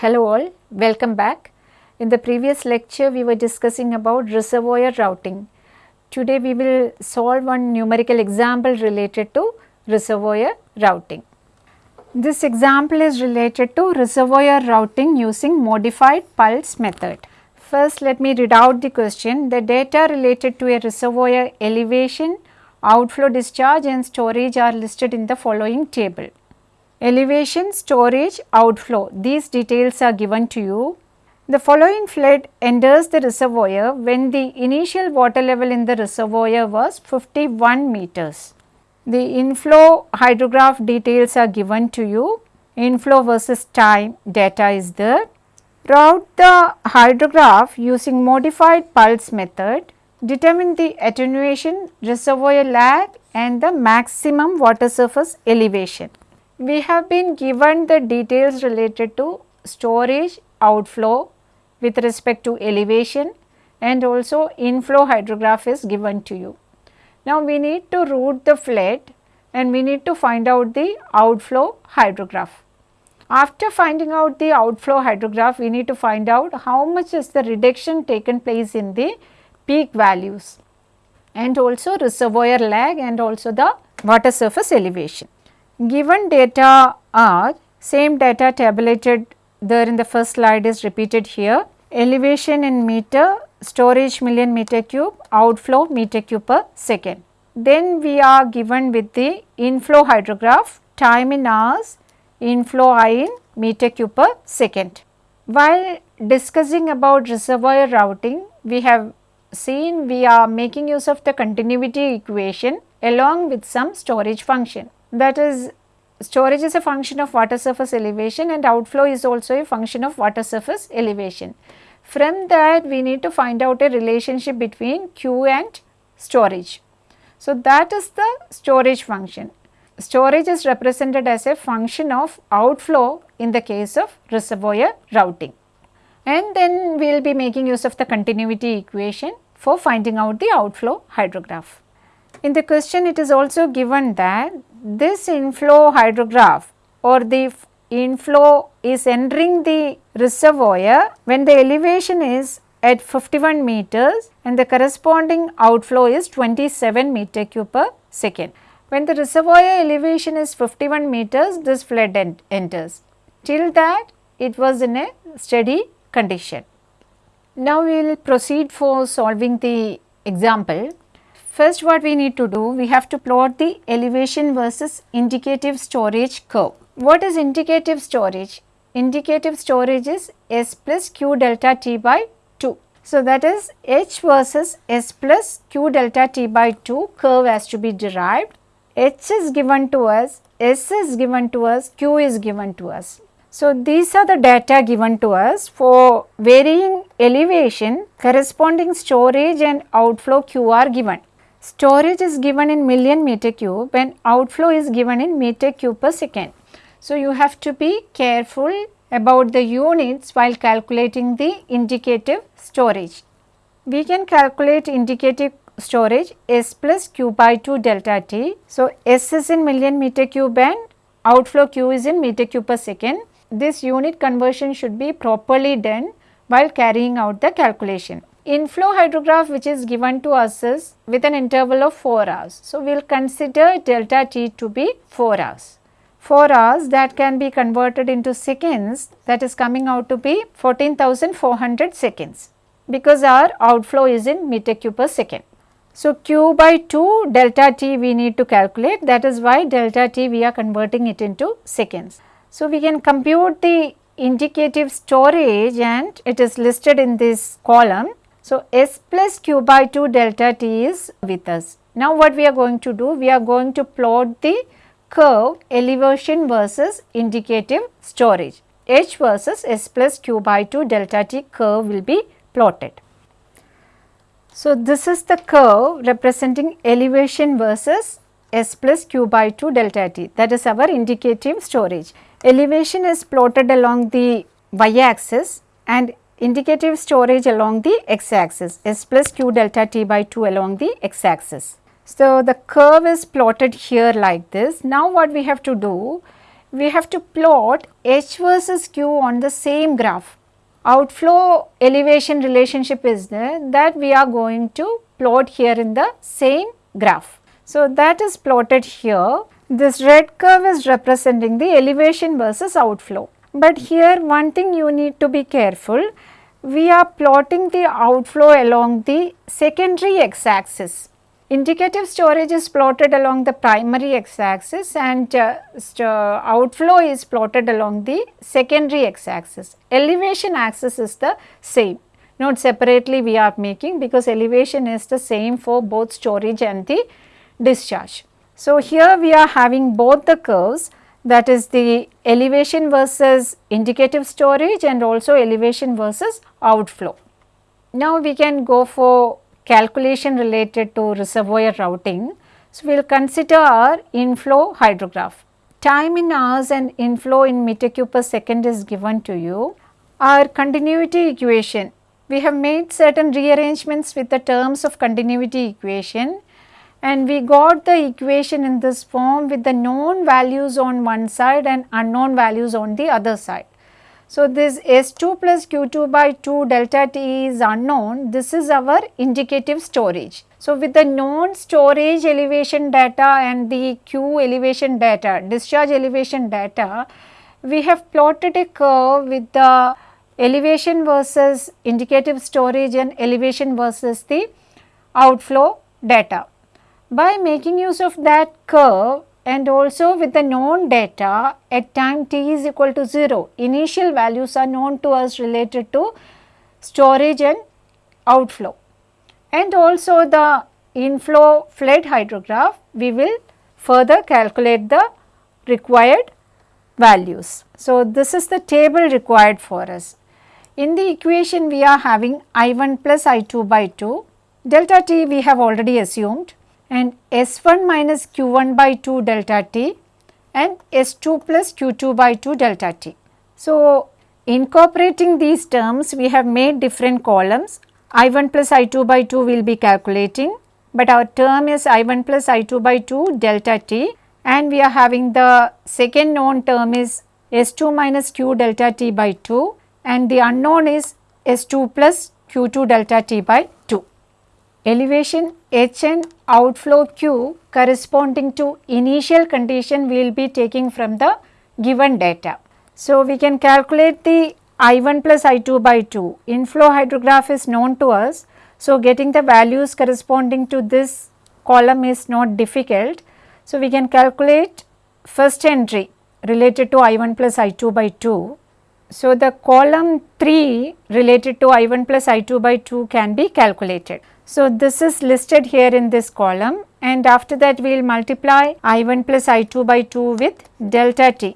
Hello all, welcome back. In the previous lecture we were discussing about reservoir routing. Today we will solve one numerical example related to reservoir routing. This example is related to reservoir routing using modified Puls method. First let me read out the question. The data related to a reservoir elevation, outflow discharge and storage are listed in the following table. Elevation, storage, outflow these details are given to you. The following flood enters the reservoir when the initial water level in the reservoir was 51 meters. The inflow hydrograph details are given to you. Inflow versus time data is there. Route the hydrograph using modified Puls method. Determine the attenuation, reservoir lag and the maximum water surface elevation. We have been given the details related to storage outflow with respect to elevation and also inflow hydrograph is given to you. Now, we need to route the flood and we need to find out the outflow hydrograph. After finding out the outflow hydrograph, we need to find out how much is the reduction taken place in the peak values and also reservoir lag and also the water surface elevation. Given data are same data tabulated there in the first slide is repeated here. Elevation in meter, storage million meter cube, outflow meter cube per second. Then we are given with the inflow hydrograph, time in hours, inflow I in meter cube per second. While discussing about reservoir routing, we have seen we are making use of the continuity equation along with some storage function that is storage is a function of water surface elevation and outflow is also a function of water surface elevation. From that we need to find out a relationship between Q and storage. So, that is the storage function. Storage is represented as a function of outflow in the case of reservoir routing. And then we will be making use of the continuity equation for finding out the outflow hydrograph. In the question it is also given that this inflow hydrograph or the inflow is entering the reservoir when the elevation is at 51 meters and the corresponding outflow is 27 meter cube per second. When the reservoir elevation is 51 meters this flood ent enters. Till that it was in a steady condition. Now we will proceed for solving the example. First what we need to do, we have to plot the elevation versus indicative storage curve. What is indicative storage? Indicative storage is S plus Q delta T by 2. So, that is H versus S plus Q delta T by 2 curve has to be derived. H is given to us, S is given to us, Q is given to us. So, these are the data given to us for varying elevation corresponding storage and outflow Q are given. Storage is given in million meter cube and outflow is given in meter cube per second. So, you have to be careful about the units while calculating the indicative storage. We can calculate indicative storage S plus Q by 2 delta T. So, S is in million meter cube and outflow Q is in meter cube per second. This unit conversion should be properly done while carrying out the calculation inflow hydrograph which is given to us is with an interval of 4 hours. So, we will consider delta T to be 4 hours. 4 hours that can be converted into seconds that is coming out to be 14,400 seconds because our outflow is in meter cube per second. So, Q by 2 delta T we need to calculate that is why delta T we are converting it into seconds. So, we can compute the indicative storage and it is listed in this column so, S plus Q by 2 delta T is with us. Now, what we are going to do? We are going to plot the curve elevation versus indicative storage. H versus S plus Q by 2 delta T curve will be plotted. So, this is the curve representing elevation versus S plus Q by 2 delta T that is our indicative storage. Elevation is plotted along the y axis and indicative storage along the x axis S plus q delta t by 2 along the x axis. So, the curve is plotted here like this. Now, what we have to do? we have to plot H versus Q on the same graph. Outflow elevation relationship is there that we are going to plot here in the same graph. So, that is plotted here. This red curve is representing the elevation versus outflow. But here one thing you need to be careful, we are plotting the outflow along the secondary x axis. Indicative storage is plotted along the primary x axis and uh, outflow is plotted along the secondary x axis. Elevation axis is the same, not separately we are making because elevation is the same for both storage and the discharge. So, here we are having both the curves that is the elevation versus indicative storage and also elevation versus outflow. Now, we can go for calculation related to reservoir routing. So, we will consider our inflow hydrograph. Time in hours and inflow in meter cube per second is given to you. Our continuity equation, we have made certain rearrangements with the terms of continuity equation and we got the equation in this form with the known values on one side and unknown values on the other side. So, this S2 plus Q2 by 2 delta T is unknown, this is our indicative storage. So, with the known storage elevation data and the Q elevation data, discharge elevation data, we have plotted a curve with the elevation versus indicative storage and elevation versus the outflow data. By making use of that curve and also with the known data at time t is equal to 0, initial values are known to us related to storage and outflow. And also the inflow flood hydrograph, we will further calculate the required values. So, this is the table required for us. In the equation we are having I1 plus I2 by 2, delta t we have already assumed and S1 minus Q1 by 2 delta t and S2 plus Q2 by 2 delta t. So, incorporating these terms we have made different columns I1 plus I2 by 2 will be calculating, but our term is I1 plus I2 by 2 delta t and we are having the second known term is S2 minus Q delta t by 2 and the unknown is S2 plus Q2 delta t by 2 elevation Hn outflow Q corresponding to initial condition we will be taking from the given data. So, we can calculate the I1 plus I2 by 2. Inflow hydrograph is known to us. So, getting the values corresponding to this column is not difficult. So, we can calculate first entry related to I1 plus I2 by 2. So, the column 3 related to I1 plus I2 by 2 can be calculated. So, this is listed here in this column and after that we will multiply I1 plus I2 by 2 with delta T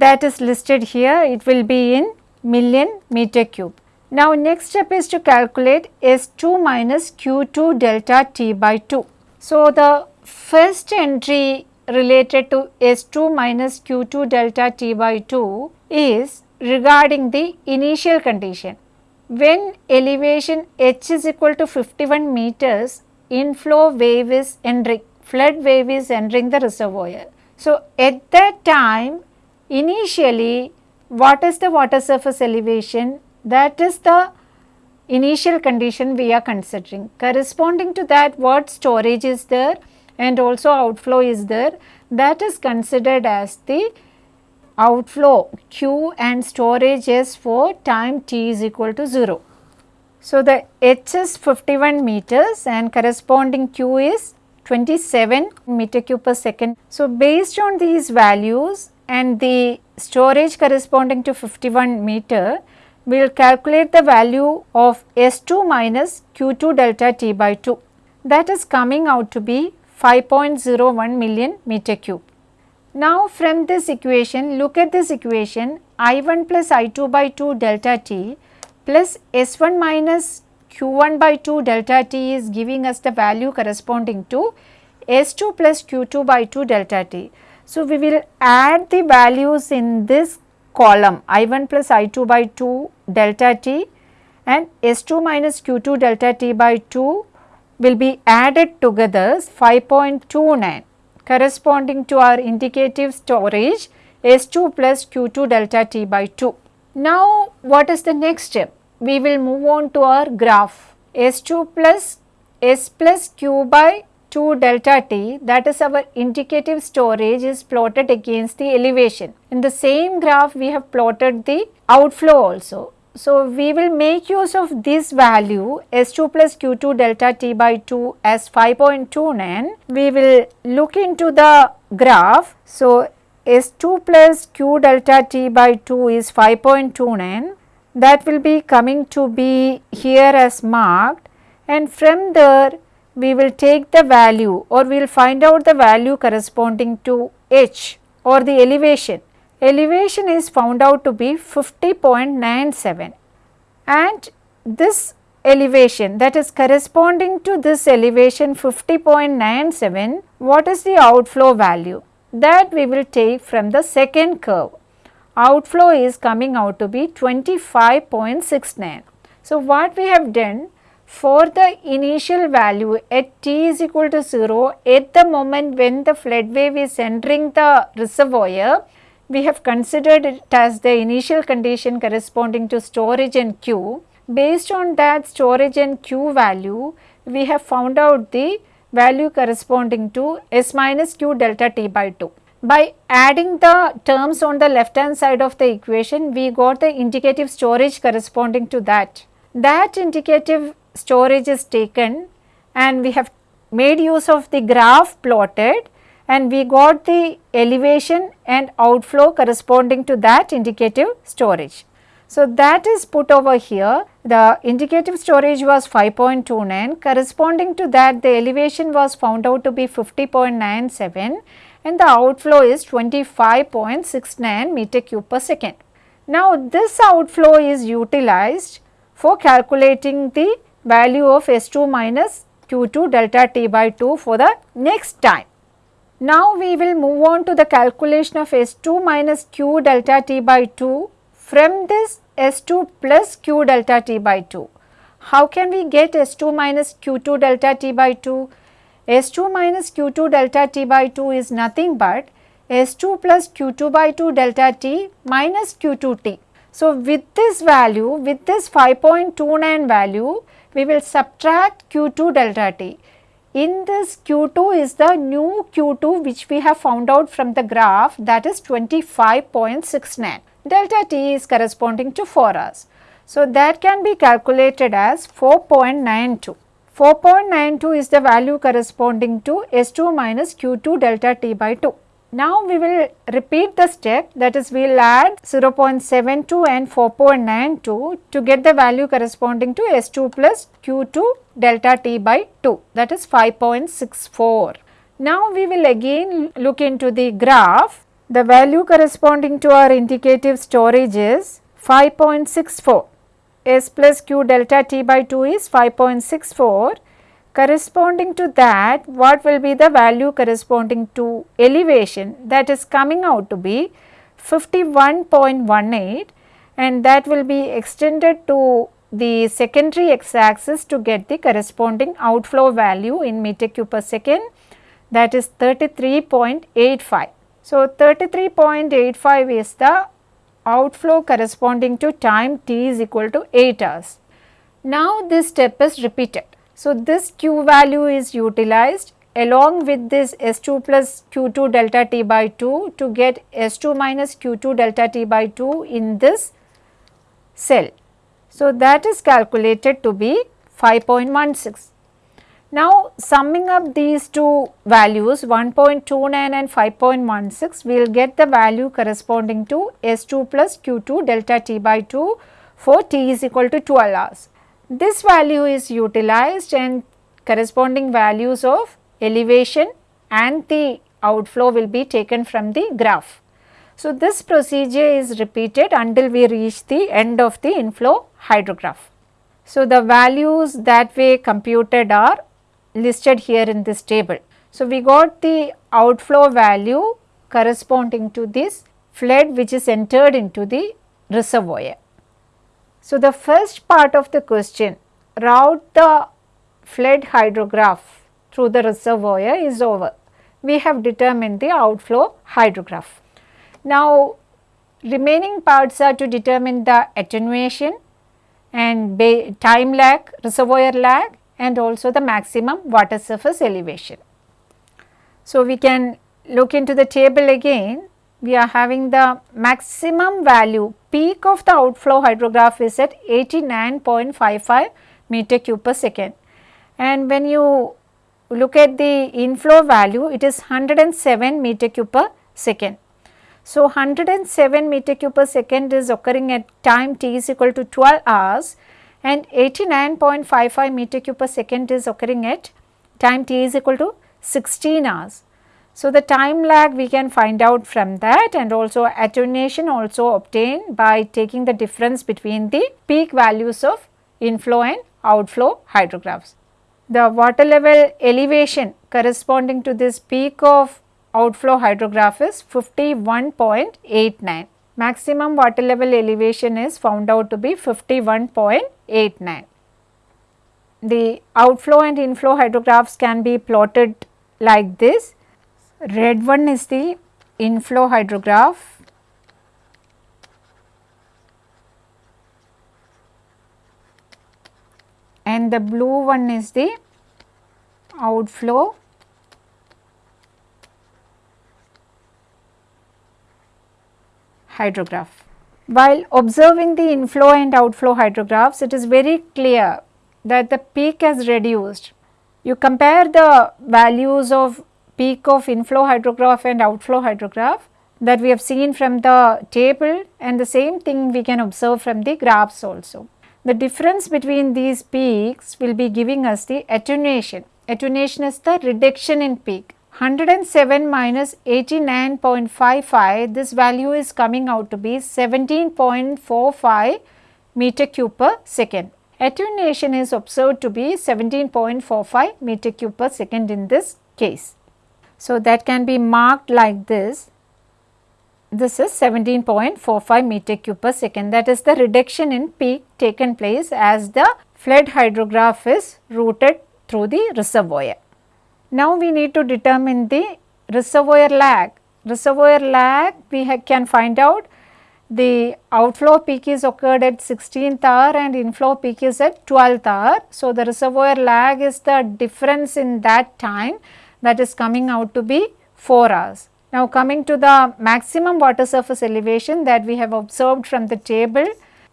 that is listed here it will be in million meter cube. Now, next step is to calculate S2 minus Q2 delta T by 2. So, the first entry related to S2 minus Q2 delta T by 2 is regarding the initial condition when elevation h is equal to 51 meters, inflow wave is entering, flood wave is entering the reservoir. So, at that time initially what is the water surface elevation? That is the initial condition we are considering. Corresponding to that what storage is there and also outflow is there that is considered as the outflow Q and storage S for time t is equal to 0. So, the H is 51 meters and corresponding Q is 27 meter cube per second. So, based on these values and the storage corresponding to 51 meter, we will calculate the value of S2 minus Q2 delta T by 2 that is coming out to be 5.01 million meter cube. Now from this equation, look at this equation I1 plus I2 by 2 delta t plus S1 minus Q1 by 2 delta t is giving us the value corresponding to S2 plus Q2 by 2 delta t. So, we will add the values in this column I1 plus I2 by 2 delta t and S2 minus Q2 delta t by 2 will be added together 5.29 corresponding to our indicative storage S2 plus Q2 delta T by 2. Now, what is the next step? We will move on to our graph S2 plus S plus Q by 2 delta T that is our indicative storage is plotted against the elevation. In the same graph we have plotted the outflow also. So, we will make use of this value S2 plus Q2 delta T by 2 as 5.29. We will look into the graph. So, S2 plus Q delta T by 2 is 5.29 that will be coming to be here as marked and from there we will take the value or we will find out the value corresponding to H or the elevation elevation is found out to be 50.97 and this elevation that is corresponding to this elevation 50.97 what is the outflow value? That we will take from the second curve. Outflow is coming out to be 25.69 so what we have done for the initial value at t is equal to 0 at the moment when the flood wave is entering the reservoir we have considered it as the initial condition corresponding to storage and Q. Based on that storage and Q value, we have found out the value corresponding to S minus Q delta T by 2. By adding the terms on the left hand side of the equation, we got the indicative storage corresponding to that. That indicative storage is taken and we have made use of the graph plotted and we got the elevation and outflow corresponding to that indicative storage. So, that is put over here the indicative storage was 5.29 corresponding to that the elevation was found out to be 50.97 and the outflow is 25.69 meter cube per second. Now, this outflow is utilized for calculating the value of S2 minus Q2 delta T by 2 for the next time. Now we will move on to the calculation of S2 minus Q delta T by 2 from this S2 plus Q delta T by 2. How can we get S2 minus Q2 delta T by 2? S2 minus Q2 delta T by 2 is nothing but S2 plus Q2 by 2 delta T minus Q2T. So, with this value, with this 5.29 value, we will subtract Q2 delta T in this Q2 is the new Q2 which we have found out from the graph that is 25.69. Delta T is corresponding to 4 hours. So, that can be calculated as 4.92. 4.92 is the value corresponding to S2 minus Q2 delta T by 2. Now, we will repeat the step that is we will add 0.72 and 4.92 to get the value corresponding to S2 plus Q2 delta T by 2 that is 5.64. Now, we will again look into the graph. The value corresponding to our indicative storage is 5.64. S plus Q delta T by 2 is 5.64 corresponding to that what will be the value corresponding to elevation that is coming out to be 51.18 and that will be extended to the secondary x axis to get the corresponding outflow value in meter cube per second that is 33.85. So, 33.85 is the outflow corresponding to time t is equal to 8 hours. Now, this step is repeated. So, this Q value is utilized along with this S2 plus Q2 delta T by 2 to get S2 minus Q2 delta T by 2 in this cell. So, that is calculated to be 5.16. Now, summing up these two values 1.29 and 5.16, we will get the value corresponding to S2 plus Q2 delta T by 2 for T is equal to 12 hours. This value is utilized and corresponding values of elevation and the outflow will be taken from the graph. So, this procedure is repeated until we reach the end of the inflow hydrograph. So, the values that we computed are listed here in this table. So, we got the outflow value corresponding to this flood which is entered into the reservoir. So, the first part of the question route the flood hydrograph through the reservoir is over. We have determined the outflow hydrograph. Now, remaining parts are to determine the attenuation and time lag, reservoir lag and also the maximum water surface elevation. So, we can look into the table again we are having the maximum value peak of the outflow hydrograph is at 89.55 meter cube per second and when you look at the inflow value it is 107 meter cube per second. So, 107 meter cube per second is occurring at time t is equal to 12 hours and 89.55 meter cube per second is occurring at time t is equal to 16 hours. So, the time lag we can find out from that and also attenuation also obtained by taking the difference between the peak values of inflow and outflow hydrographs. The water level elevation corresponding to this peak of outflow hydrograph is 51.89. Maximum water level elevation is found out to be 51.89. The outflow and inflow hydrographs can be plotted like this. Red one is the inflow hydrograph and the blue one is the outflow hydrograph. While observing the inflow and outflow hydrographs, it is very clear that the peak has reduced. You compare the values of peak of inflow hydrograph and outflow hydrograph that we have seen from the table and the same thing we can observe from the graphs also. The difference between these peaks will be giving us the attenuation. Attenuation is the reduction in peak 107 minus 89.55 this value is coming out to be 17.45 meter cube per second. Attenuation is observed to be 17.45 meter cube per second in this case. So, that can be marked like this. This is 17.45 meter cube per second that is the reduction in peak taken place as the flood hydrograph is routed through the reservoir. Now we need to determine the reservoir lag. Reservoir lag we can find out the outflow peak is occurred at 16th hour and inflow peak is at 12th hour. So, the reservoir lag is the difference in that time that is coming out to be 4 hours. Now, coming to the maximum water surface elevation that we have observed from the table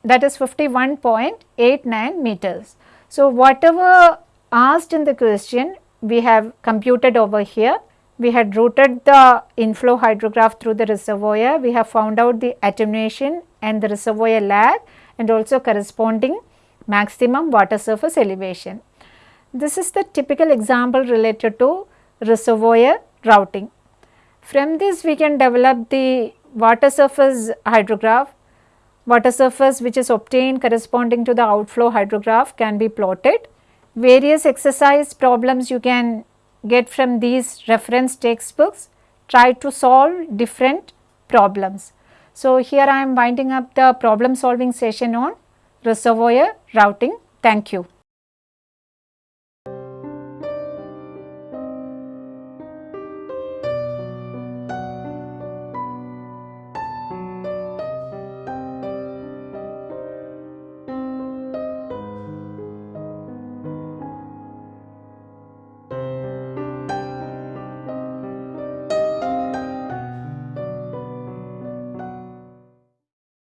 that is 51.89 meters. So, whatever asked in the question we have computed over here. We had routed the inflow hydrograph through the reservoir. We have found out the attenuation and the reservoir lag and also corresponding maximum water surface elevation. This is the typical example related to reservoir routing. From this we can develop the water surface hydrograph. Water surface which is obtained corresponding to the outflow hydrograph can be plotted various exercise problems you can get from these reference textbooks, try to solve different problems. So, here I am winding up the problem solving session on reservoir routing. Thank you.